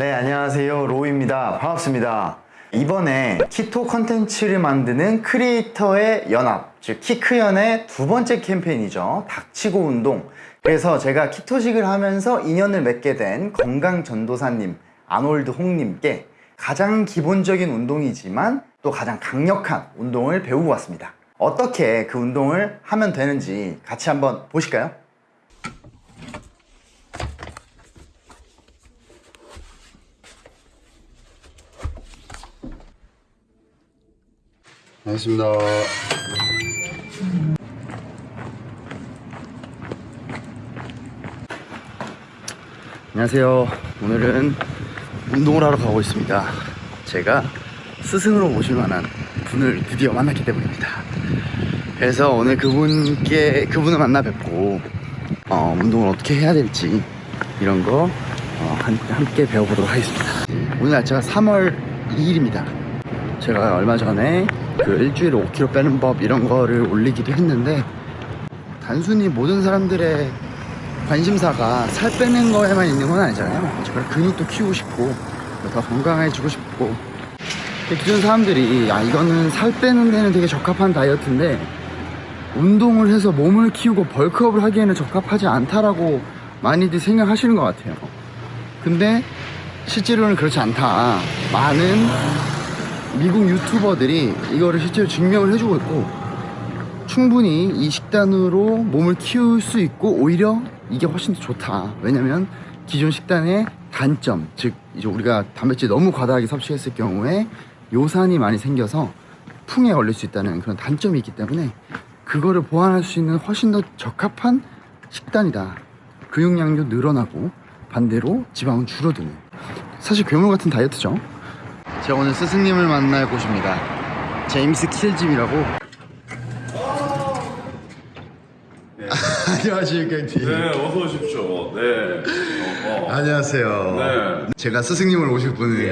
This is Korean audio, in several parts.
네, 안녕하세요. 로우입니다. 반갑습니다. 이번에 keto 컨텐츠를 만드는 creator의 연합, 즉 키크연의 두 번째 캠페인이죠. 닥치고 운동. 그래서 제가 keto식을 하면서 인연을 맺게 된 건강전도사님, 아놀드 홍님께 가장 기본적인 운동이지만 또 가장 강력한 운동을 배우고 왔습니다. 어떻게 그 운동을 하면 되는지 같이 한번 보실까요? 알겠습니다. 안녕하세요. 오늘은 운동을 하러 가고 있습니다. 제가 스승으로 모실 만한 분을 드디어 만났기 때문입니다. 그래서 오늘 그분께 그분을 만나 뵙고 어, 운동을 어떻게 해야 될지 이런 거 어, 한, 함께 배워보도록 하겠습니다. 오늘 날짜가 3월 2일입니다. 제가 얼마 전에 그 일주일에 5kg 빼는 법 이런 거를 올리기도 했는데 단순히 모든 사람들의 관심사가 살 빼는 거에만 있는 건 아니잖아요. 제가 근육도 키우고 싶고 더 건강해지고 싶고 기존 사람들이 아 이거는 살 빼는 데는 되게 적합한 다이어트인데 운동을 해서 몸을 키우고 벌크업을 하기에는 적합하지 않다라고 많이들 생각하시는 것 같아요. 근데 실제로는 그렇지 않다. 많은 미국 유튜버들이 이거를 실제로 증명을 해주고 있고 충분히 이 식단으로 몸을 키울 수 있고 오히려 이게 훨씬 더 좋다. 왜냐면 기존 식단의 단점 즉 이제 우리가 단백질 너무 과다하게 섭취했을 경우에 요산이 많이 생겨서 풍에 걸릴 수 있다는 그런 단점이 있기 때문에 그거를 보완할 수 있는 훨씬 더 적합한 식단이다. 근육량도 늘어나고 반대로 지방은 줄어드는. 사실 괴물 같은 다이어트죠 제가 오늘 스승님을 만날 곳입니다 제임스 킬짐이라고 안녕하십니까 형님 네, 어서 오십시오. 네. 어, 어. 안녕하세요 네. 제가 스승님을 모실 분은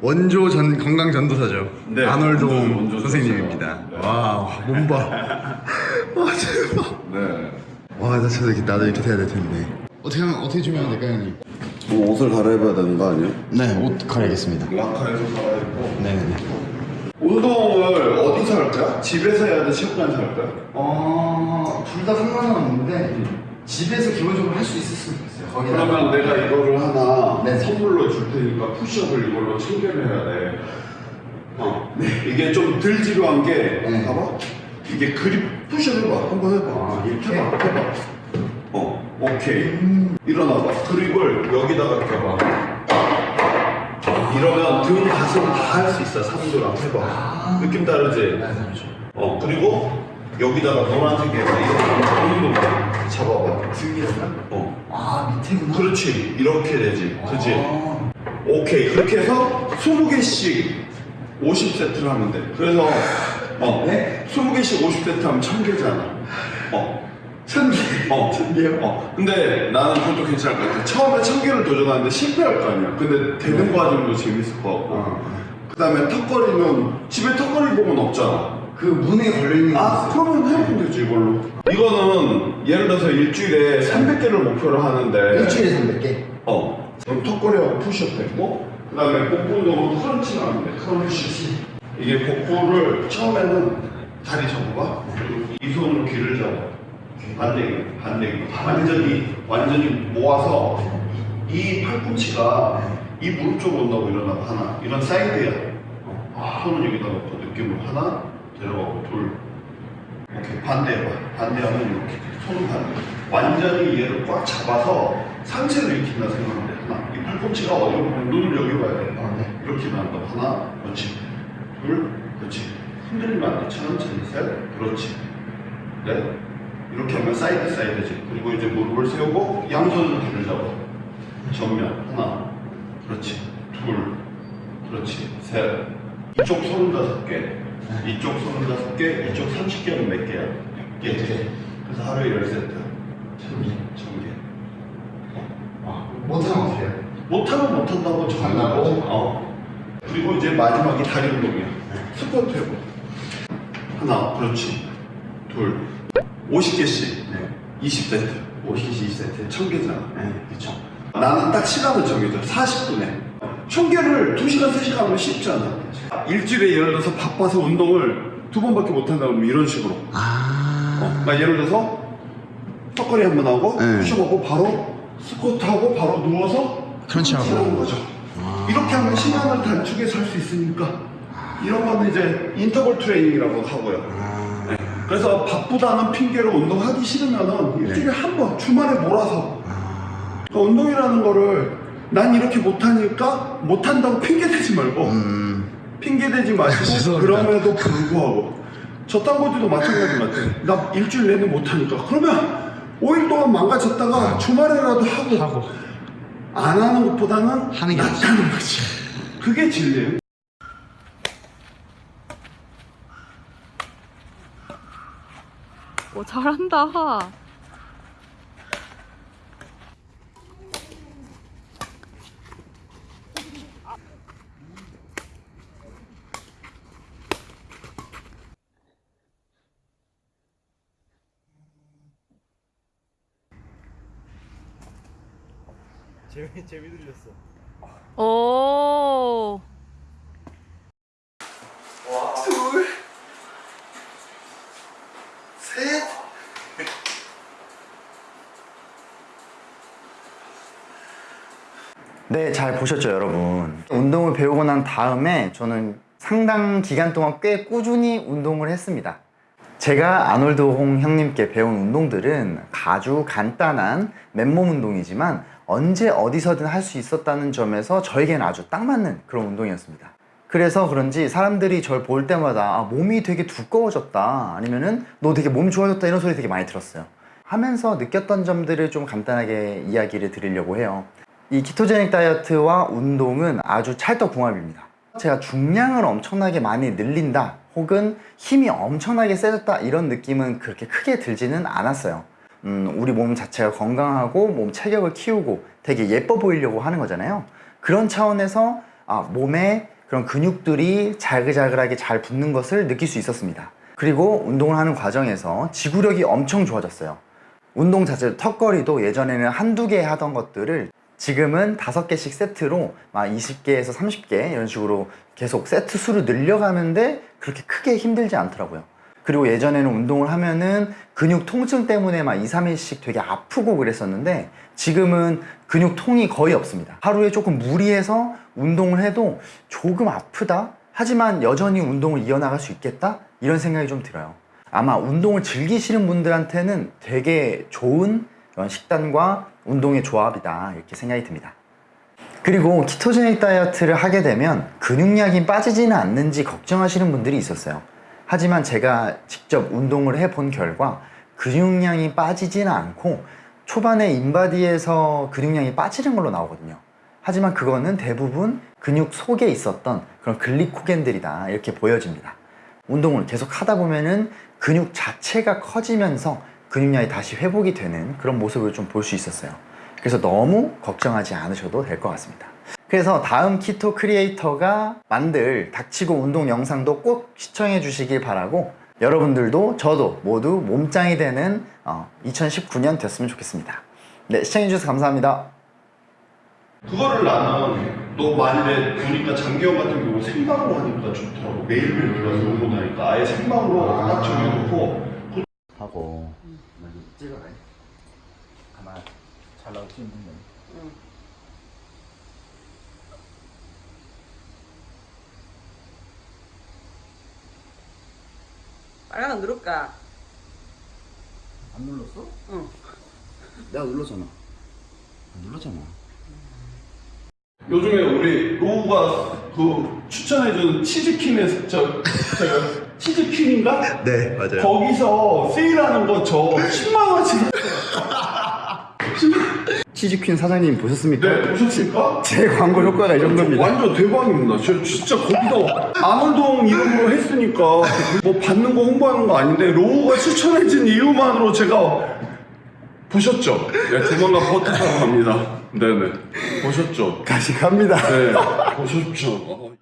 원조 전 건강 전도사죠 네, 아놀드 원조- 원조 선생님입니다 네. 와 몸봐 와 대박 네. 와나 저도 이렇게 나도 이렇게 돼야 될 텐데 어떻게 하면 어떻게 준비하면 될까요 형님? 뭐 옷을 갈아입어야 되는 거 아니에요? 네 옷 갈아야겠습니다 라카에서 살아있고. 네네네 운동을 어디서 할까? 집에서 해야 돼? 체육관에서 할까? 어... 둘 다 상관은 없는데 집에서 기본적으로 할 수 있었으면 좋겠어요 거기다가 그러면 내가 이거를 하나 네. 선물로 줄 테니까 푸시업을 이걸로 챙겨를 해야 돼. 어. 이게 좀 덜 지루한 게, 네. 봐봐. 이게 그립 푸시업 해봐. 한번 해봐. 아, 이렇게? 해봐. 해봐. 어, 오케이. 일어나봐. 그립을 여기다가 껴봐. 이러면 등, 가슴 다 할 수 있어. 삼두랑 해봐. 느낌 다르지? 어, 그리고 여기다가 노란색에서 이거 잡아봐. 등이라고요? 어. 아 밑에구나 그렇지. 이렇게 되지. 그지? 아, 오케이. 그렇게 해서 20개씩 50세트를 하면 돼. 그래서, 어. 네? 20개씩 50세트 하면 1000개잖아. 어. 천개 어. 천개요? 어. 근데 나는 그것도 괜찮을 것 같아. 처음에 1000개를 도전하는데 실패할 거 아니야. 근데 되는 과정도 재밌을 것 같고. 어. 그 다음에 턱걸이는 집에 턱걸이 보면 없잖아. 그 문에 걸려있는 거 아? 그러면 해보면 되지, 이걸로. 이거는 예를 들어서 일주일에 300개를 목표로 하는데. 일주일에 300개 어. 그럼 턱걸이하고 푸시업 됐고, 그 다음에 복부 운동으로 크런치가 하면 돼, 크런치. 이게 복부를 처음에는 다리 접어봐. 그리고 이 손으로 귀를 잡아. 반대기, 반대기. 완전히, 완전히 모아서 이, 이 팔꿈치가 이 무릎 쪽으로 온다고 일어나고 하나. 이런 사이드야. 어. 손은 여기다 놓고 느낌으로 하나, 데려가고 둘. 이렇게 반대해봐. 반대하면 이렇게. 손은 반대. 완전히 얘를 꽉 잡아서 상체를 일으킨다 생각하면 돼. 하나. 이 팔꿈치가 어디로 보면 눈을 여기 봐야 돼. 아, 네. 이렇게 나온다. 하나. 그렇지. 둘. 그렇지. 흔들리면 안 돼. 천천히. 셋. 그렇지. 넷. 이렇게 하면 사이드 사이드지. 그리고 이제 무릎을 세우고 양손으로 뒤를 잡아. 정면. 하나. 그렇지. 둘. 그렇지. 셋. 이쪽 서른다섯 개. 이쪽 서른다섯 개. 이쪽 30개는 몇 개야? 6개. 그래서 하루에 10세트. 천 개. 천 개. 아, 못하면 해요? 못하면 못한다고. 정하고. 어. 그리고 이제 마지막이 다리 운동이야. 스쿼트 해봐. 하나. 그렇지. 둘. 50개씩. 네. 20세트. 50개씩 20세트. 1000개잖아. 네. 그쵸. 나는 딱 시간을 정해줘 40분에 천 개를 2시간 3시간 하면 쉽지 않아 일주일에 예를 들어서 바빠서 운동을 두 번밖에 못 한다 그러면 이런 식으로 아. 어, 나 예를 들어서 턱걸이 한 번 하고 네. 푸시업하고 바로 스쿼트 하고 바로 누워서 크런치하고. 하는 거죠 이렇게 하면 시간을 단축해서 할 수 있으니까 이런 거는 이제 인터벌 트레이닝이라고 하고요 네. 그래서 바쁘다는 핑계로 운동하기 싫으면은 일주일에 한 번 주말에 몰아서. 그러니까 운동이라는 거를 난 이렇게 못하니까 못한다고 핑계 대지 말고. 음. 핑계 대지 마시고 그럼에도 불구하고. 저딴 거지도 마찬가지 같아. 나 일주일 내내 못하니까. 그러면 5일 동안 망가졌다가 주말에라도 하고, 안 하는 것보다는 하는 게. 낫다는 거지. 그게 진리예요 오 잘한다. 재미 재미 들렸어. 오. 둘, 셋. 네, 잘 보셨죠, 여러분? 운동을 배우고 난 다음에 저는 상당 기간 동안 꽤 꾸준히 운동을 했습니다. 제가 아놀드 홍 형님께 배운 운동들은 아주 간단한 맨몸 운동이지만 언제 어디서든 할 수 있었다는 점에서 저에게는 아주 딱 맞는 그런 운동이었습니다. 그래서 그런지 사람들이 저를 볼 때마다 아, 몸이 되게 두꺼워졌다 아니면은 너 되게 몸 좋아졌다 이런 소리 되게 많이 들었어요. 하면서 느꼈던 점들을 좀 간단하게 이야기를 드리려고 해요. 이 키토제닉 다이어트와 운동은 아주 찰떡궁합입니다. 제가 중량을 엄청나게 많이 늘린다 혹은 힘이 엄청나게 세졌다 이런 느낌은 그렇게 크게 들지는 않았어요. 음, 우리 몸 자체가 건강하고 몸 체격을 키우고 되게 예뻐 보이려고 하는 거잖아요. 그런 차원에서 아, 몸에 그런 근육들이 자글자글하게 잘 붙는 것을 느낄 수 있었습니다. 그리고 운동을 하는 과정에서 지구력이 엄청 좋아졌어요. 운동 자체도 턱걸이도 예전에는 한두 개 하던 것들을 지금은 다섯 개씩 세트로 막 20개에서 30개 이런 식으로 계속 세트 수를 늘려가는데 그렇게 크게 힘들지 않더라고요. 그리고 예전에는 운동을 하면은 근육 통증 때문에 막 2, 3일씩 되게 아프고 그랬었는데 지금은 근육 통이 거의 없습니다. 하루에 조금 무리해서 운동을 해도 조금 아프다? 하지만 여전히 운동을 이어나갈 수 있겠다? 이런 생각이 좀 들어요. 아마 운동을 즐기시는 분들한테는 되게 좋은 그런 식단과 운동의 조합이다 이렇게 생각이 듭니다. 그리고 키토제닉 다이어트를 하게 되면 근육량이 빠지지는 않는지 걱정하시는 분들이 있었어요. 하지만 제가 직접 운동을 해본 결과 근육량이 빠지지는 않고 초반에 인바디에서 근육량이 빠지는 걸로 나오거든요. 하지만 그거는 대부분 근육 속에 있었던 그런 글리코겐들이다 이렇게 보여집니다. 운동을 계속 하다 보면은 근육 자체가 커지면서 근육량이 다시 회복이 되는 그런 모습을 좀 볼 수 있었어요. 그래서 너무 걱정하지 않으셔도 될 것 같습니다. 그래서 다음 키토 크리에이터가 만들 닥치고 운동 영상도 꼭 시청해 주시길 바라고 여러분들도 저도 모두 몸짱이 되는 2019년 됐으면 좋겠습니다. 네, 시청해 주셔서 감사합니다. 그거를 나는 너 만일에 보니까 장기영 같은 경우 생방으로 하니까 좋더라고 매일매일 들어가서 운동 하니까 아예 생방으로 딱 정해놓고 하고 찍어라. 가만 잘 나올 수 있는 건. 빨간 거 누를까? 안 눌렀어? 응. 내가 눌렀잖아. 안 눌렀잖아. 요즘에 우리 로우가 그 추천해준 치즈퀸의 저, 저 치즈퀸인가? 네, 맞아요. 거기서 세일하는 거 저 10만원치 치즈퀸 사장님 보셨습니까? 네 보셨습니까? 제 광고 효과가 이 정도입니다. 완전 대박입니다. 저 진짜 거기서 아놀동 이름으로 했으니까 뭐 받는 거 홍보하는 거 아닌데 로우가 추천해준 이유만으로 제가 보셨죠? 네, 조만간 버튼 타러 갑니다. 네네 보셨죠? 다시 갑니다. 네 보셨죠?